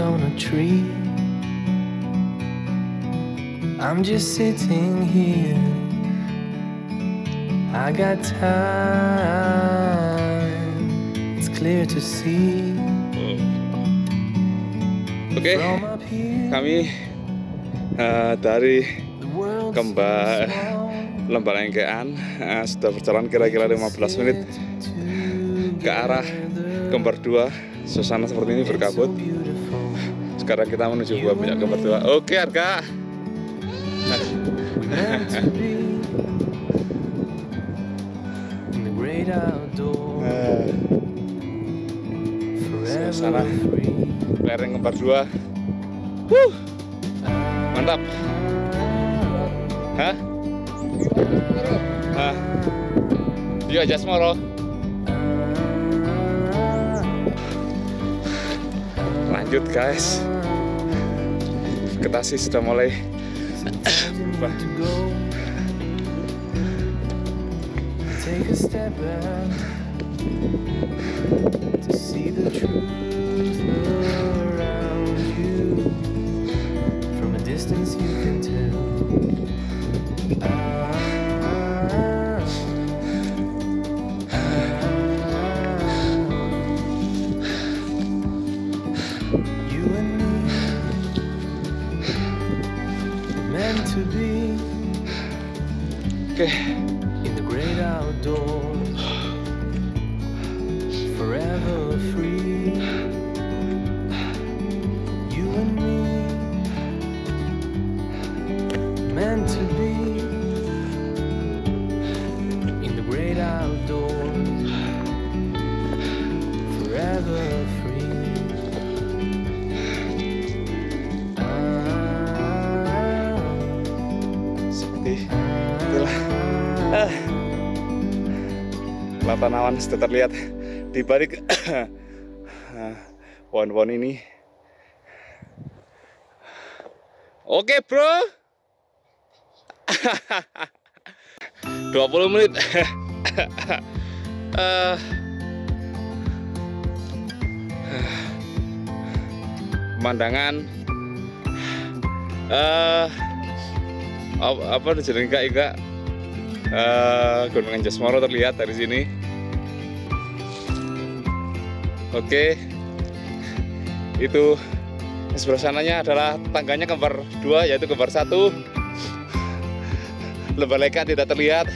on a tree. I'm just sitting here. I got time. It's clear to see. Oke, From up here, kami eh, dari kembar Lembalengkean eh, sudah berjalan kira-kira 15 menit ke arah kembar 2 suasana seperti ini berkabut. Sekarang kita menuju minyak kembar 2 oke Eh, suasana. free. lereng kembar 2 Wuh, mantap. Hah? Hah? Yuk aja lanjut guys ketasi sudah mulai berubah. Take a step back to see the truth seperti itulah. Ah. lautan awan sudah terlihat di balik ah, pohon-pohon ini. Oke bro. 20 menit. Eh, pemandangan. Eh apa, jadi enggak enggak eh Gunung Anjas Moro terlihat dari sini. Oke. Itu di sebelah sananya adalah tangganya kembar dua yaitu kembar satu. Lebaleka tidak terlihat.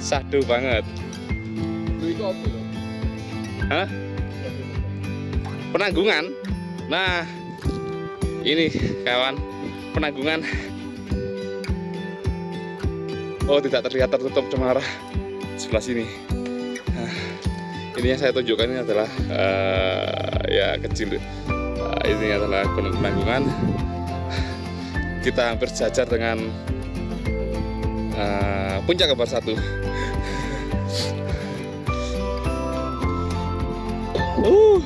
Sahdu banget. Hah? penanggungan? Nah ini kawan. Penanggungan oh tidak terlihat tertutup cemara. Sebelah sini. Nah, ini yang saya tunjukkan ini adalah eh, ya kecil. Eh, ini adalah gunung penanggungan. Kita hampir sejajar dengan eh, puncak kembar satu. Uh.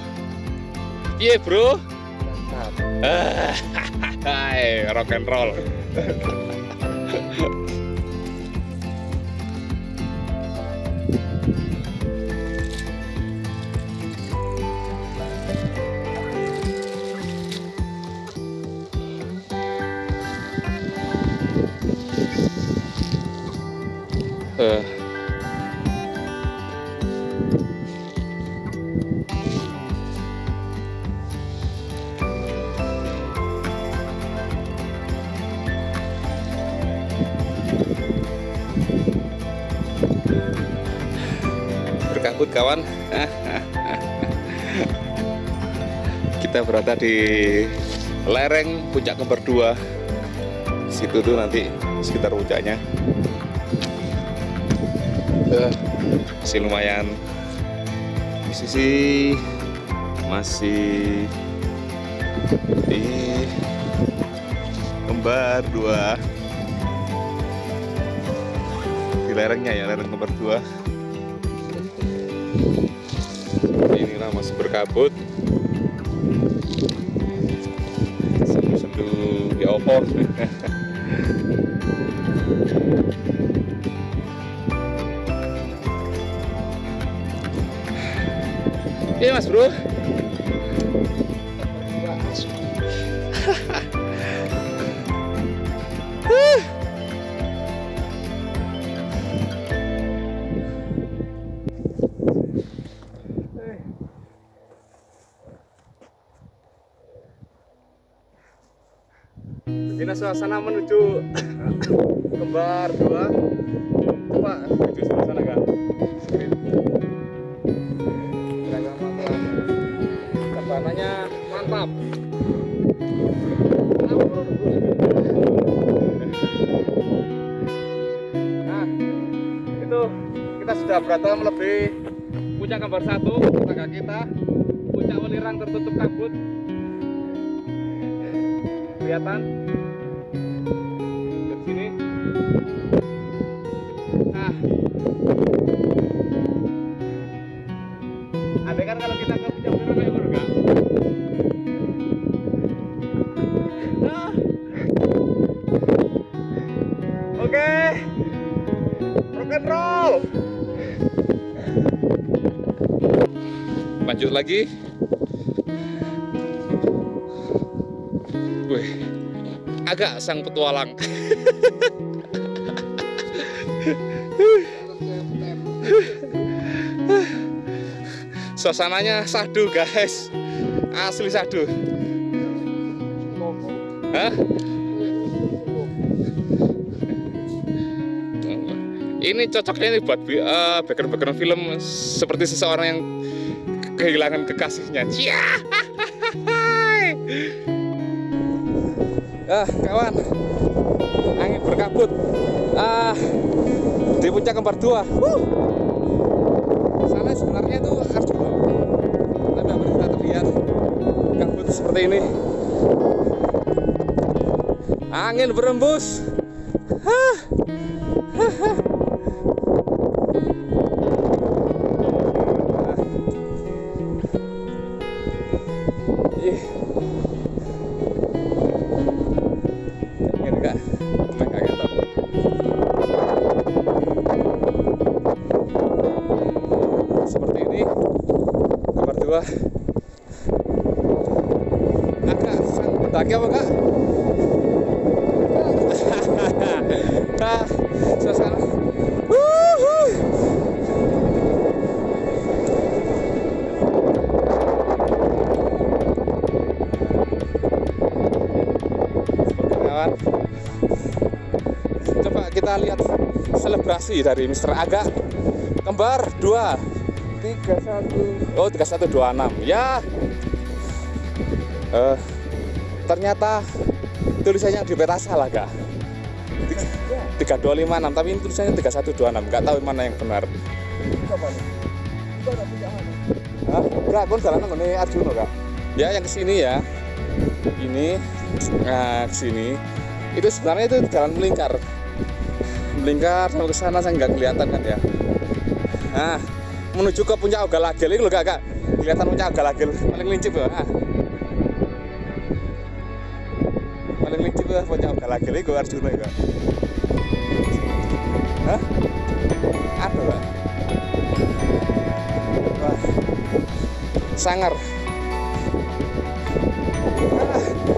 Iya bro? Hai, rock and roll. Di lereng puncak kembar 2 situ tuh nanti sekitar puncaknya. Eh, masih lumayan. Posisi masih di kembar 2 di lerengnya ya lereng kembar 2 inilah masih berkabut opo Iya mas bro Begini suasana menuju kembar dua. Coba menuju sebelah sana kak. Screen. Kira-kira mantap. Nah, itu kita sudah berada melebihi puncak kembar satu tetangga kita puncak welirang tertutup kabut kelihatan. Dari sini. Nah. Ada kan kalau kita ke puncak welirang kayak enggak nah. oke. Rock and roll. Lanjut lagi agak sang petualang suasananya sadu guys asli sadu Hah? ini cocoknya ini buat uh, background-background film seperti seseorang yang kehilangan kekasihnya. Cia. Ah, kawan. Angin berkabut. Ah, di puncak kembar dua. Wuh. Sana sebenarnya itu Arjuna. Tapi kita terlihat kabut seperti ini. Angin berembus. Hah. Ini, nomor dua. Agak apa kawan. Coba kita lihat selebrasi dari Mr. Aga. Kembar 2 31 oh 3126 ya. Eh, ternyata tulisannya di peta salah kak. 3256 tapi ini tulisannya 3126 nggak tahu mana yang benar. Hah? Enggak, kon jalan nang Arjuna, Kak. Ya, yang ke sini ya. Ini nah ke sini itu sebenarnya itu jalan melingkar. Melingkar sampai ke sana saya nggak kelihatan kan ya. Nah menuju ke puncak Ogalagel ini loh kak, kak. Kelihatan puncak Ogalagel paling lincip loh nah. paling lincip lah puncak Ogalagel itu Arjuna ya Hah? ada kak wah. Sangar. Ah,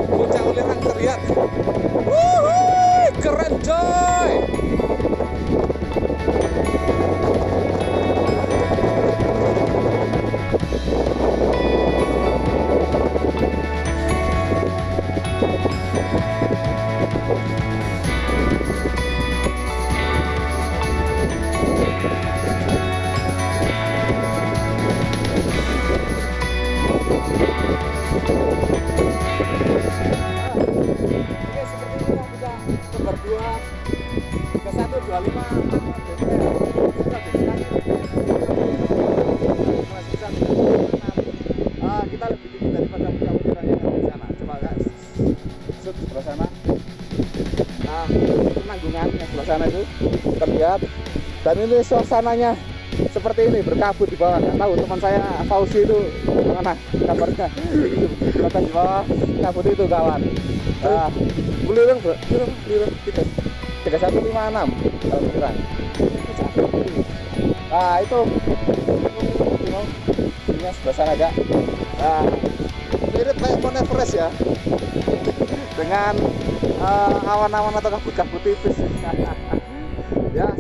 puncak ulirang terlihat. Wuhui, keren coy ini suasananya seperti ini berkabut di bawah. Nggak tahu teman saya Fauzi itu mana kabarnya. Kelihatan di bawah kabut itu kawan. Nah, Bulirang bro, bulirang, bulirang tiga, tiga satu lima enam kalau bulirang. Nah itu, ini sebelah sana kak. Nah, mirip kayak Mount Everest ya, dengan eh, awan-awan atau kabut-kabut tipis. ya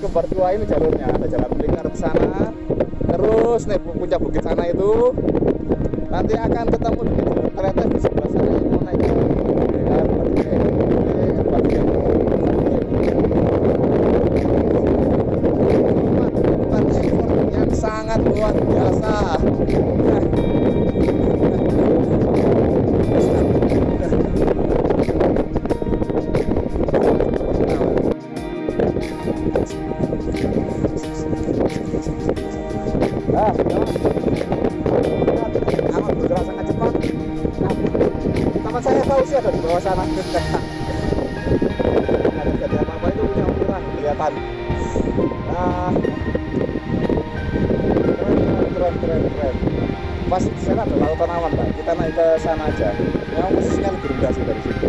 Kembar tua ini jalurnya. Ada jalan lingkar ke sana. Terus naik pu- puncak bukit sana itu. Nanti akan ketemu dengan kereta di sebelah sana yang mau naik. Ke sangat luar biasa naik ke sana aja. Memang posisinya lebih rendah sih dari sini.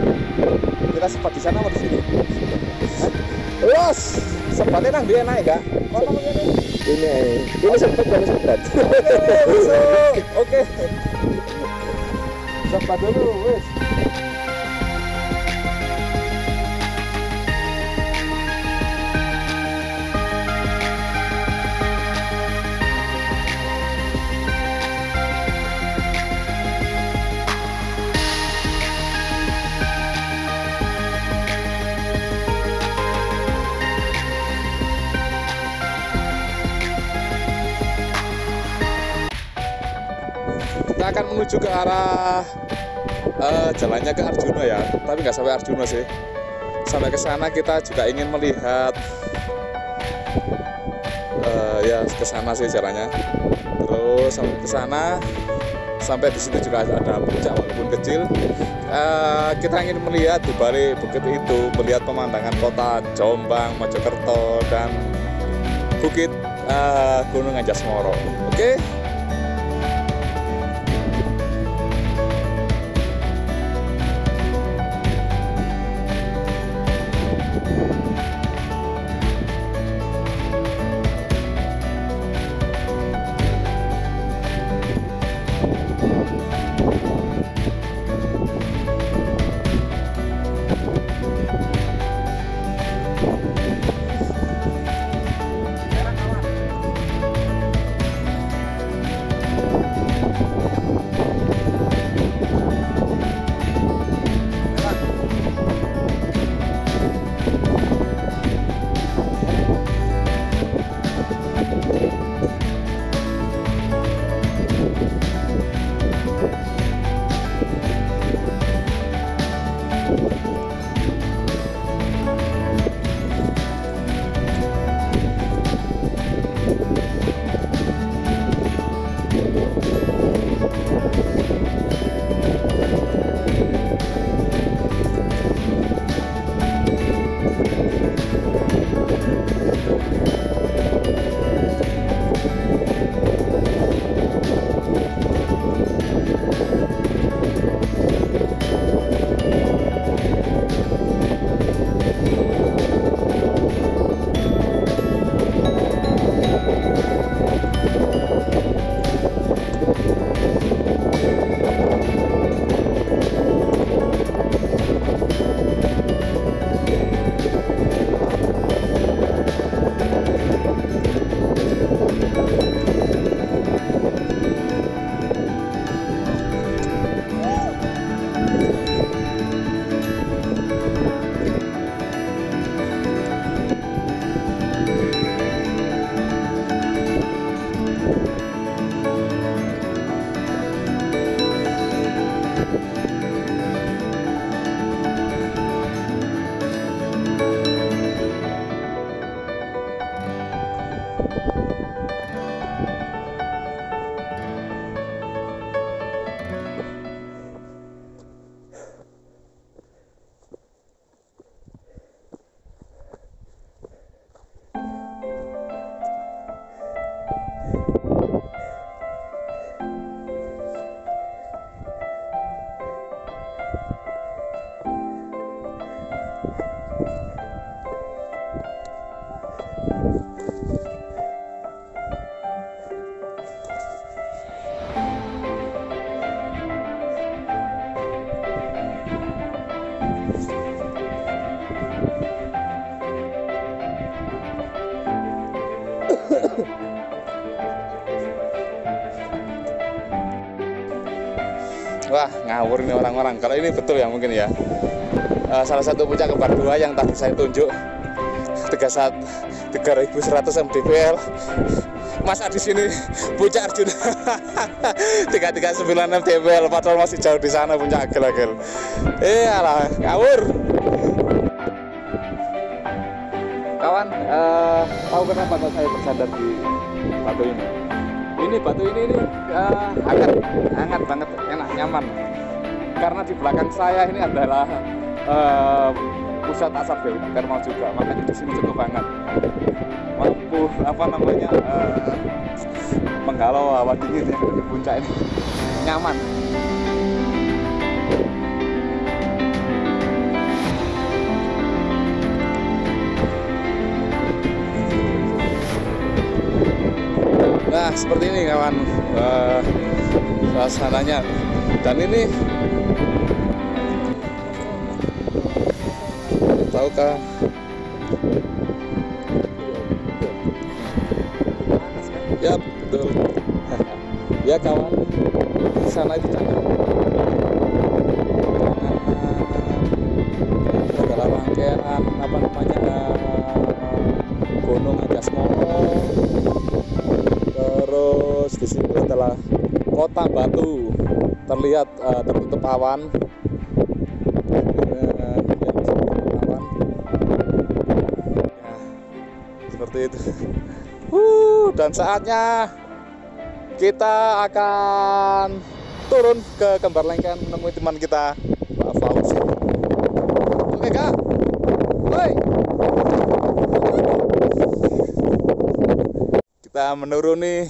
Kita sempat di sana atau di sini? Los, sempatnya nang dia naik, Kak? Oh, namanya nih. ini ini sempat dan sempat Oke, masuk. Oke. Sempat dulu, wes. Kita akan menuju ke arah eh, jalannya ke Arjuna ya, tapi nggak sampai Arjuna sih. Sampai ke sana kita juga ingin melihat eh, ya ke sana sih jalannya. Terus sampai ke sana sampai di situ juga ada puncak walaupun kecil. Eh, kita ingin melihat di balik bukit itu, melihat pemandangan kota Jombang, Mojokerto dan bukit eh, Gunung Anjas-Moro. Oke. Wah, Ngawur ini orang-orang. Kalau ini betul ya mungkin ya. Eh, salah satu puncak kembar dua yang tadi saya tunjuk 31 3100 mdpl. Masa di sini puncak Arjuna 339 mdpl padahal masih jauh di sana puncak agel-agel. Eh, alah, ngawur. Kawan, eh, tahu kenapa saya bersandar di batu ini? Ini batu ini ini eh, hangat, hangat banget, enak, nyaman. Karena di belakang saya ini adalah eh, pusat asap geotermal juga, makanya di sini cukup hangat. Mampu apa namanya eh, menghalau hawa dingin yang di puncak ini nyaman. Nah seperti ini kawan eh, suasananya dan ini tahukah ya betul. Ya kawan. Di sana itu namanya eh, terus di sini kota Batu. Terlihat eh, tertutup awan dan saatnya kita akan turun ke Kembar Lengken menemui teman kita Pak Fauzi. Oke kak. Woi. kita menuruni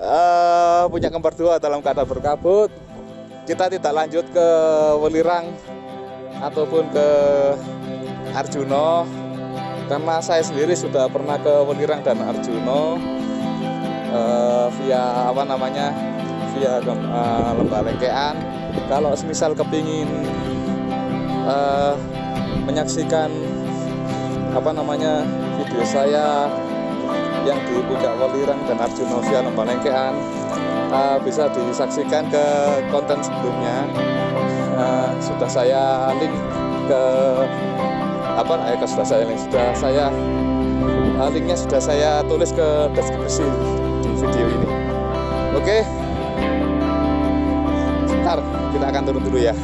eh punya kembar dua dalam keadaan berkabut. Kita tidak lanjut ke Welirang ataupun ke Arjuno karena saya sendiri sudah pernah ke Welirang dan Arjuno eh, via apa namanya via eh, Lembah Lengkean. Kalau semisal kepingin eh, menyaksikan apa namanya video saya yang di Puncak Welirang dan Arjuna via Lembah Lengkean uh, bisa disaksikan ke konten sebelumnya. Uh, sudah saya link ke apa ke sudah saya link sudah saya linknya sudah saya tulis ke deskripsi di video ini. Oke. Sebentar kita akan turun dulu ya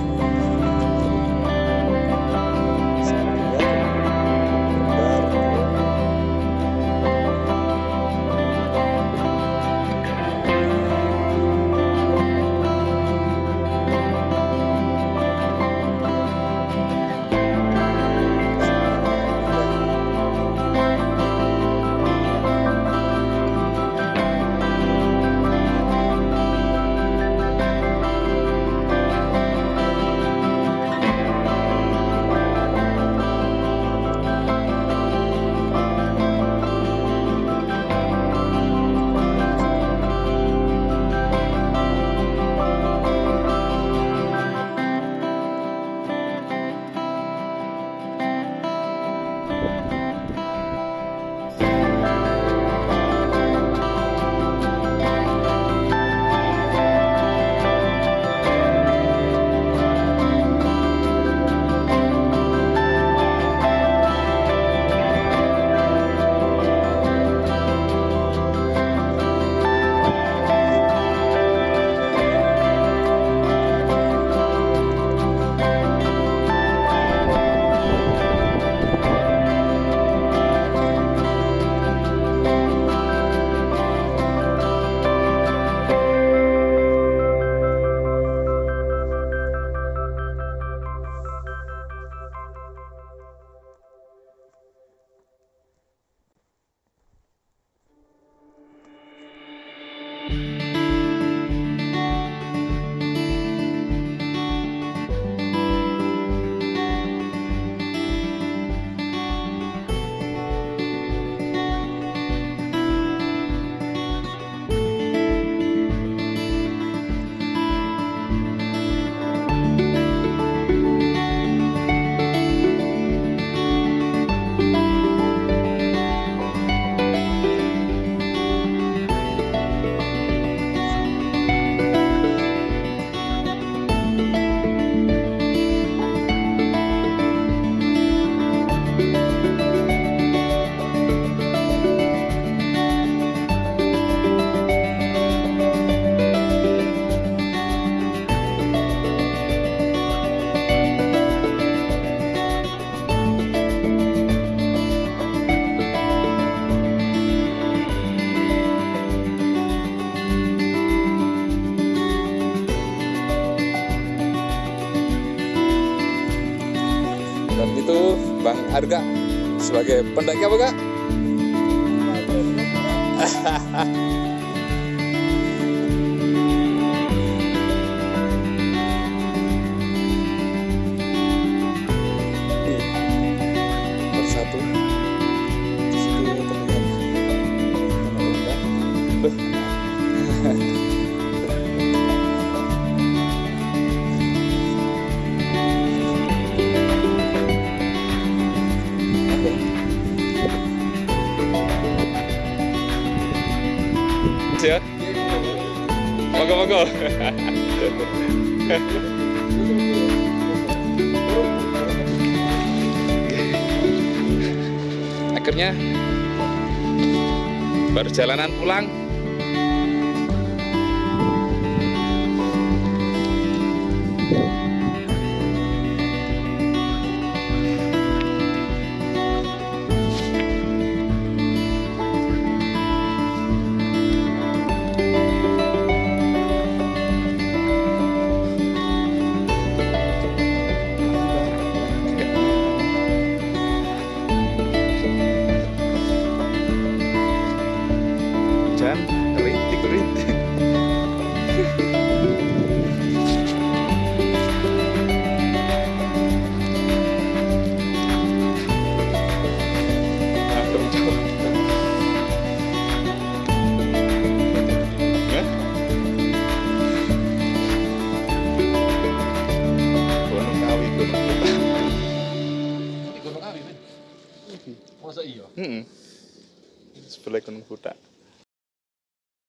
sebagai pendaki apa kak? Perjalanan pulang